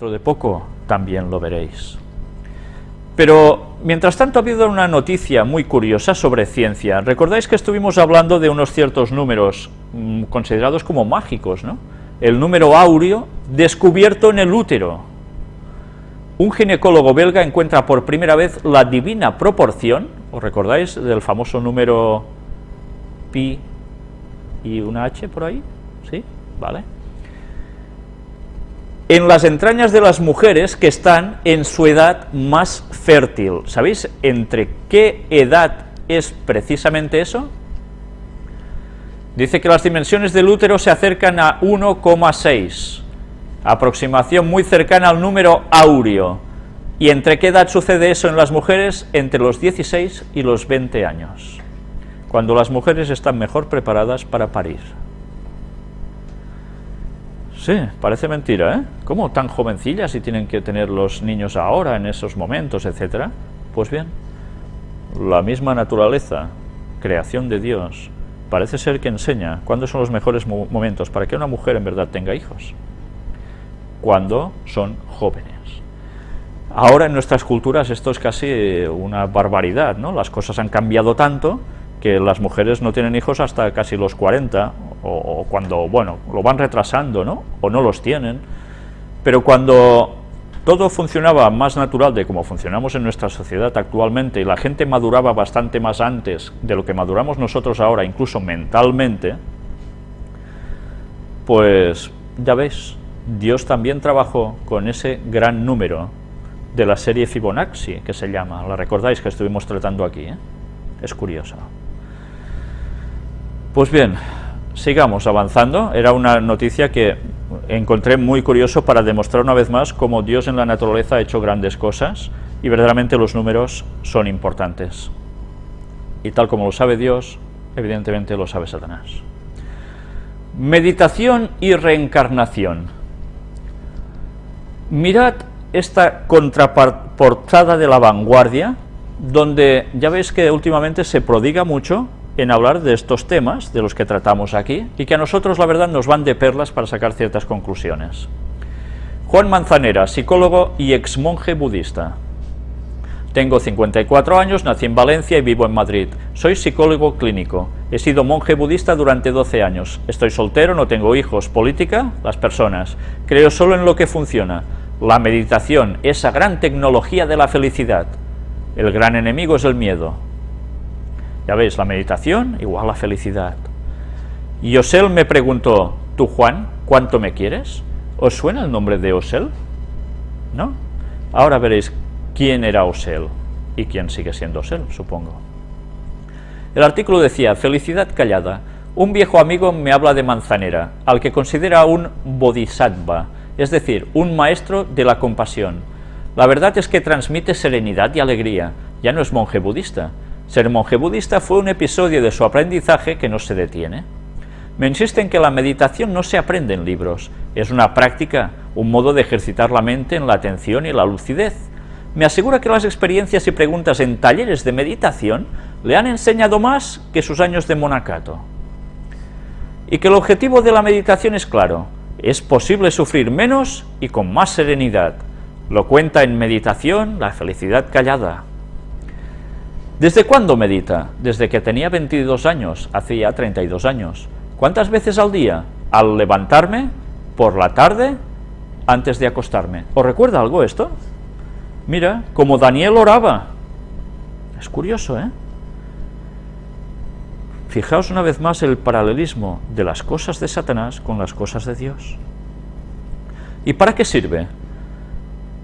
dentro de poco también lo veréis. Pero, mientras tanto, ha habido una noticia muy curiosa sobre ciencia. Recordáis que estuvimos hablando de unos ciertos números mm, considerados como mágicos, ¿no? El número áureo descubierto en el útero. Un ginecólogo belga encuentra por primera vez la divina proporción, ¿os recordáis del famoso número pi y una h por ahí? ¿Sí? ¿Vale? En las entrañas de las mujeres que están en su edad más fértil. ¿Sabéis entre qué edad es precisamente eso? Dice que las dimensiones del útero se acercan a 1,6, aproximación muy cercana al número áureo. ¿Y entre qué edad sucede eso en las mujeres? Entre los 16 y los 20 años, cuando las mujeres están mejor preparadas para parir. Sí, parece mentira, ¿eh? ¿Cómo tan jovencillas y tienen que tener los niños ahora, en esos momentos, etcétera? Pues bien, la misma naturaleza, creación de Dios, parece ser que enseña cuándo son los mejores momentos para que una mujer en verdad tenga hijos. Cuando son jóvenes. Ahora en nuestras culturas esto es casi una barbaridad, ¿no? Las cosas han cambiado tanto que las mujeres no tienen hijos hasta casi los 40, o, cuando, bueno, lo van retrasando, ¿no? O no los tienen. Pero cuando todo funcionaba más natural de como funcionamos en nuestra sociedad actualmente, y la gente maduraba bastante más antes de lo que maduramos nosotros ahora, incluso mentalmente, pues ya veis, Dios también trabajó con ese gran número de la serie Fibonacci, que se llama, la recordáis que estuvimos tratando aquí, ¿eh? es curioso. Pues bien, sigamos avanzando. Era una noticia que encontré muy curioso para demostrar una vez más cómo Dios en la naturaleza ha hecho grandes cosas y verdaderamente los números son importantes. Y tal como lo sabe Dios, evidentemente lo sabe Satanás. Meditación y reencarnación. Mirad esta contraportada de la vanguardia, donde ya veis que últimamente se prodiga mucho en hablar de estos temas, de los que tratamos aquí, y que a nosotros la verdad nos van de perlas para sacar ciertas conclusiones. Juan Manzanera, psicólogo y ex monje budista. Tengo 54 años, nací en Valencia y vivo en Madrid. Soy psicólogo clínico. He sido monje budista durante 12 años. Estoy soltero, no tengo hijos. Política, las personas. Creo solo en lo que funciona. La meditación, esa gran tecnología de la felicidad. El gran enemigo es el miedo. Ya veis, la meditación igual a felicidad. Y Osel me preguntó, ¿tú Juan, cuánto me quieres? ¿Os suena el nombre de Osel? ¿No? Ahora veréis quién era Osel y quién sigue siendo Osel, supongo. El artículo decía, felicidad callada. Un viejo amigo me habla de Manzanera, al que considera un bodhisattva, es decir, un maestro de la compasión. La verdad es que transmite serenidad y alegría, ya no es monje budista, ser monje budista fue un episodio de su aprendizaje que no se detiene. Me insiste en que la meditación no se aprende en libros, es una práctica, un modo de ejercitar la mente en la atención y la lucidez. Me asegura que las experiencias y preguntas en talleres de meditación le han enseñado más que sus años de monacato. Y que el objetivo de la meditación es claro, es posible sufrir menos y con más serenidad. Lo cuenta en Meditación, la felicidad callada. ¿Desde cuándo medita? Desde que tenía 22 años, hacía 32 años. ¿Cuántas veces al día? Al levantarme, por la tarde, antes de acostarme. ¿Os recuerda algo esto? Mira, como Daniel oraba. Es curioso, ¿eh? Fijaos una vez más el paralelismo de las cosas de Satanás con las cosas de Dios. ¿Y para qué sirve?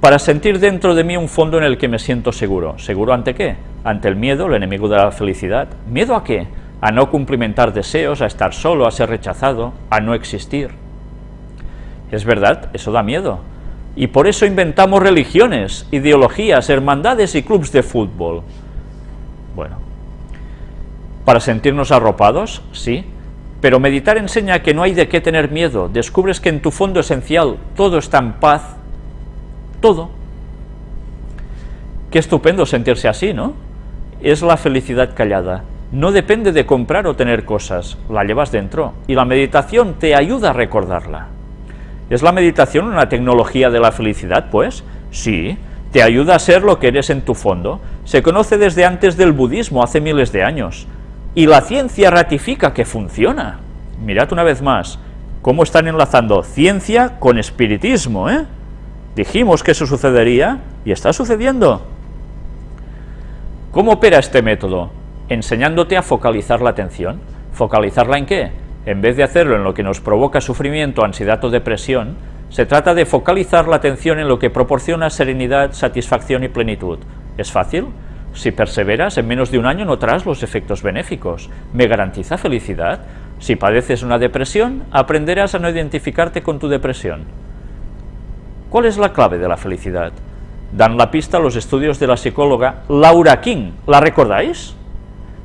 Para sentir dentro de mí un fondo en el que me siento seguro. ¿Seguro ante qué? ante el miedo, el enemigo de la felicidad. ¿Miedo a qué? A no cumplimentar deseos, a estar solo, a ser rechazado, a no existir. Es verdad, eso da miedo. Y por eso inventamos religiones, ideologías, hermandades y clubs de fútbol. Bueno, para sentirnos arropados, sí, pero meditar enseña que no hay de qué tener miedo, descubres que en tu fondo esencial todo está en paz, todo. Qué estupendo sentirse así, ¿no? es la felicidad callada. No depende de comprar o tener cosas, la llevas dentro, y la meditación te ayuda a recordarla. ¿Es la meditación una tecnología de la felicidad, pues? Sí, te ayuda a ser lo que eres en tu fondo. Se conoce desde antes del budismo, hace miles de años. Y la ciencia ratifica que funciona. Mirad una vez más, cómo están enlazando ciencia con espiritismo, ¿eh? Dijimos que eso sucedería y está sucediendo. ¿Cómo opera este método? Enseñándote a focalizar la atención. ¿Focalizarla en qué? En vez de hacerlo en lo que nos provoca sufrimiento, ansiedad o depresión, se trata de focalizar la atención en lo que proporciona serenidad, satisfacción y plenitud. ¿Es fácil? Si perseveras, en menos de un año notarás los efectos benéficos. ¿Me garantiza felicidad? Si padeces una depresión, aprenderás a no identificarte con tu depresión. ¿Cuál es la clave de la felicidad? Dan la pista los estudios de la psicóloga Laura King. ¿La recordáis?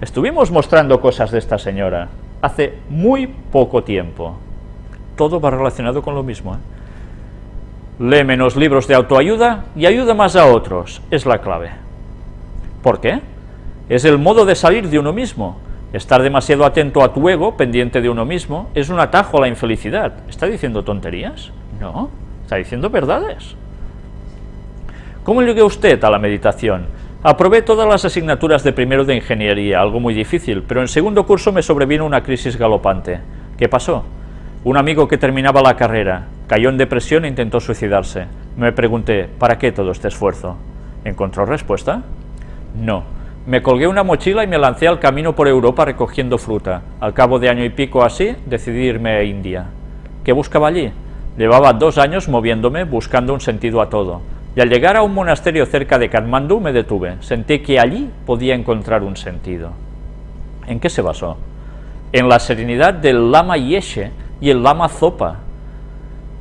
Estuvimos mostrando cosas de esta señora hace muy poco tiempo. Todo va relacionado con lo mismo. ¿eh? Lee menos libros de autoayuda y ayuda más a otros, es la clave. ¿Por qué? Es el modo de salir de uno mismo. Estar demasiado atento a tu ego, pendiente de uno mismo, es un atajo a la infelicidad. ¿Está diciendo tonterías? No, está diciendo verdades. ¿Cómo llegue usted a la meditación? Aprobé todas las asignaturas de primero de ingeniería, algo muy difícil, pero en segundo curso me sobrevino una crisis galopante. ¿Qué pasó? Un amigo que terminaba la carrera cayó en depresión e intentó suicidarse. Me pregunté, ¿para qué todo este esfuerzo? ¿Encontró respuesta? No. Me colgué una mochila y me lancé al camino por Europa recogiendo fruta. Al cabo de año y pico así, decidí irme a India. ¿Qué buscaba allí? Llevaba dos años moviéndome, buscando un sentido a todo y al llegar a un monasterio cerca de Katmandú me detuve. Sentí que allí podía encontrar un sentido. ¿En qué se basó? En la serenidad del Lama Yeshe y el Lama Zopa.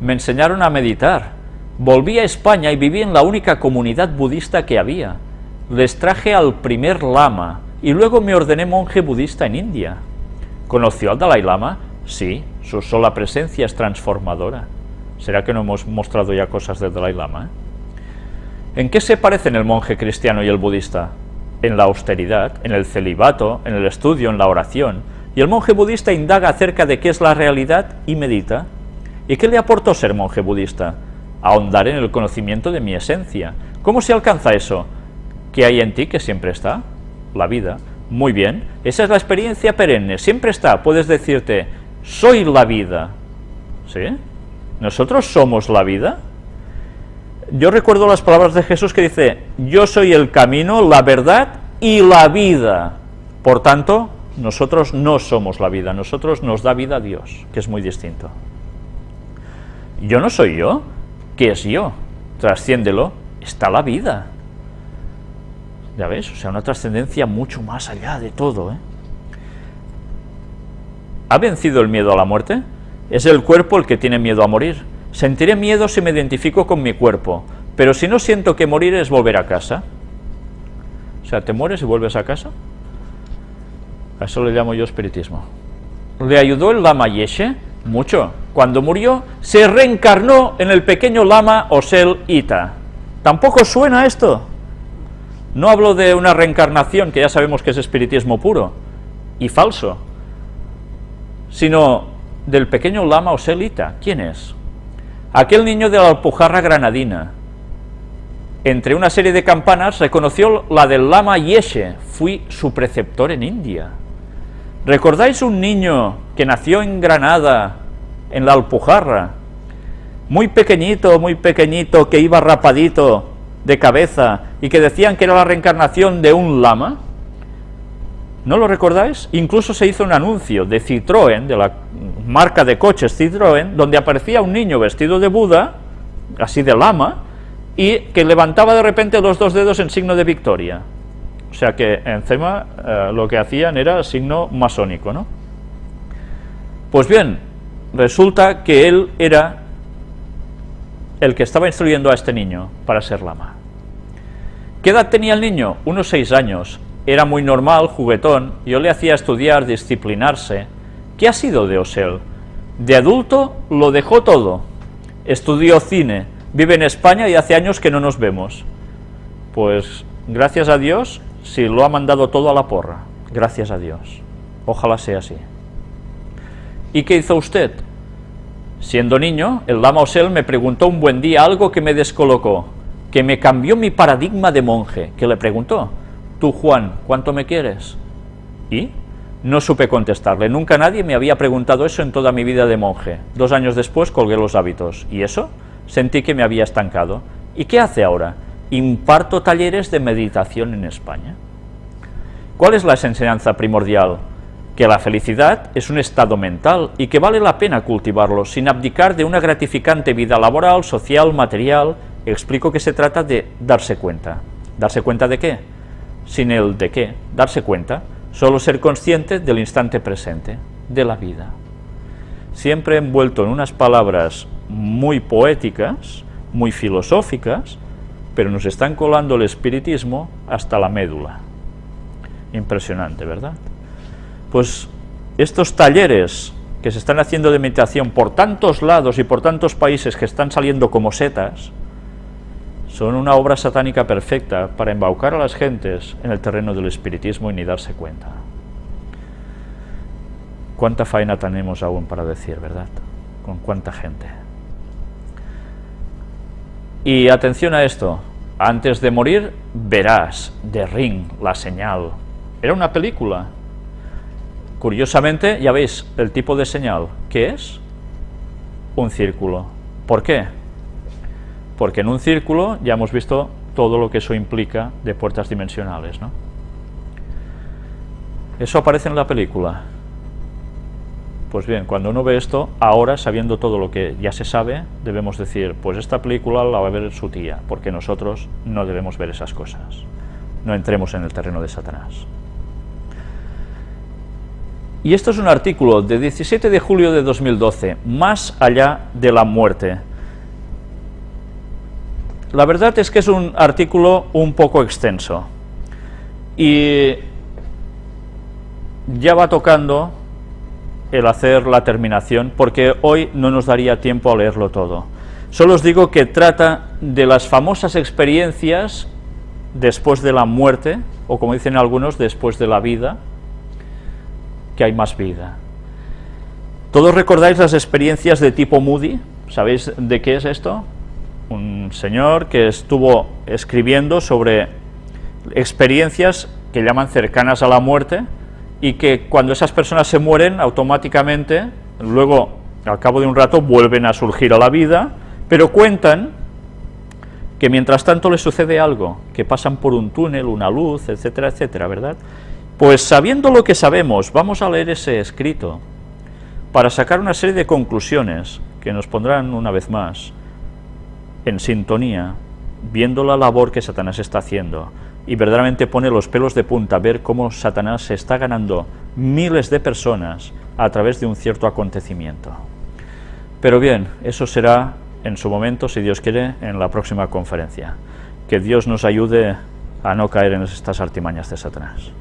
Me enseñaron a meditar. Volví a España y viví en la única comunidad budista que había. Les traje al primer Lama y luego me ordené monje budista en India. ¿Conoció al Dalai Lama? Sí, su sola presencia es transformadora. ¿Será que no hemos mostrado ya cosas del Dalai Lama? Eh? ¿En qué se parecen el monje cristiano y el budista? En la austeridad, en el celibato, en el estudio, en la oración. Y el monje budista indaga acerca de qué es la realidad y medita. ¿Y qué le aportó ser monje budista? Ahondar en el conocimiento de mi esencia. ¿Cómo se alcanza eso? ¿Qué hay en ti que siempre está? La vida. Muy bien, esa es la experiencia perenne, siempre está. Puedes decirte, soy la vida. ¿Sí? ¿Nosotros somos la vida? yo recuerdo las palabras de Jesús que dice, yo soy el camino, la verdad y la vida. Por tanto, nosotros no somos la vida, nosotros nos da vida a Dios, que es muy distinto. Yo no soy yo, ¿qué es yo? Trasciéndelo, está la vida. Ya ves, o sea, una trascendencia mucho más allá de todo. ¿eh? ¿Ha vencido el miedo a la muerte? Es el cuerpo el que tiene miedo a morir Sentiré miedo si me identifico con mi cuerpo, pero si no siento que morir es volver a casa. O sea, te mueres y vuelves a casa. A eso le llamo yo espiritismo. ¿Le ayudó el lama Yeshe? Mucho. Cuando murió, se reencarnó en el pequeño lama Osel Ita. ¿Tampoco suena esto? No hablo de una reencarnación, que ya sabemos que es espiritismo puro y falso, sino del pequeño lama Osel Ita. ¿Quién es? Aquel niño de la Alpujarra granadina, entre una serie de campanas, reconoció la del Lama Yeshe, fui su preceptor en India. ¿Recordáis un niño que nació en Granada, en la Alpujarra, muy pequeñito, muy pequeñito, que iba rapadito de cabeza y que decían que era la reencarnación de un lama? ¿No lo recordáis? Incluso se hizo un anuncio de Citroën, de la marca de coches Citroën, donde aparecía un niño vestido de Buda, así de lama, y que levantaba de repente los dos dedos en signo de victoria. O sea que encima eh, lo que hacían era signo masónico, ¿no? Pues bien, resulta que él era el que estaba instruyendo a este niño para ser lama. ¿Qué edad tenía el niño? Unos seis años era muy normal, juguetón, yo le hacía estudiar, disciplinarse. ¿Qué ha sido de Osel? De adulto lo dejó todo. Estudió cine, vive en España y hace años que no nos vemos. Pues gracias a Dios, si lo ha mandado todo a la porra. Gracias a Dios. Ojalá sea así. ¿Y qué hizo usted? Siendo niño, el lama Osel me preguntó un buen día algo que me descolocó, que me cambió mi paradigma de monje, que le preguntó, tú Juan, ¿cuánto me quieres? ¿Y? No supe contestarle, nunca nadie me había preguntado eso en toda mi vida de monje. Dos años después colgué los hábitos, ¿y eso? Sentí que me había estancado. ¿Y qué hace ahora? Imparto talleres de meditación en España. ¿Cuál es la enseñanza primordial? Que la felicidad es un estado mental y que vale la pena cultivarlo sin abdicar de una gratificante vida laboral, social, material. Explico que se trata de darse cuenta. ¿Darse cuenta de qué? Sin el de qué, darse cuenta, solo ser consciente del instante presente, de la vida. Siempre envuelto en unas palabras muy poéticas, muy filosóficas, pero nos están colando el espiritismo hasta la médula. Impresionante, ¿verdad? Pues estos talleres que se están haciendo de meditación por tantos lados y por tantos países que están saliendo como setas, son una obra satánica perfecta para embaucar a las gentes en el terreno del espiritismo y ni darse cuenta. ¿Cuánta faena tenemos aún para decir, verdad? ¿Con cuánta gente? Y atención a esto, antes de morir verás de Ring, la señal. Era una película. Curiosamente, ya veis el tipo de señal. ¿Qué es? Un círculo. ¿Por qué? Porque en un círculo ya hemos visto todo lo que eso implica de puertas dimensionales. ¿no? Eso aparece en la película. Pues bien, cuando uno ve esto, ahora sabiendo todo lo que ya se sabe, debemos decir, pues esta película la va a ver su tía, porque nosotros no debemos ver esas cosas. No entremos en el terreno de Satanás. Y esto es un artículo de 17 de julio de 2012, Más allá de la muerte, la verdad es que es un artículo un poco extenso y ya va tocando el hacer la terminación porque hoy no nos daría tiempo a leerlo todo. Solo os digo que trata de las famosas experiencias después de la muerte, o como dicen algunos, después de la vida, que hay más vida. ¿Todos recordáis las experiencias de tipo Moody? ¿Sabéis de qué es esto? Un señor que estuvo escribiendo sobre experiencias que llaman cercanas a la muerte y que cuando esas personas se mueren automáticamente, luego al cabo de un rato vuelven a surgir a la vida, pero cuentan que mientras tanto les sucede algo, que pasan por un túnel, una luz, etcétera, etcétera, ¿verdad? Pues sabiendo lo que sabemos, vamos a leer ese escrito para sacar una serie de conclusiones que nos pondrán una vez más en sintonía, viendo la labor que Satanás está haciendo, y verdaderamente pone los pelos de punta ver cómo Satanás se está ganando miles de personas a través de un cierto acontecimiento. Pero bien, eso será en su momento, si Dios quiere, en la próxima conferencia. Que Dios nos ayude a no caer en estas artimañas de Satanás.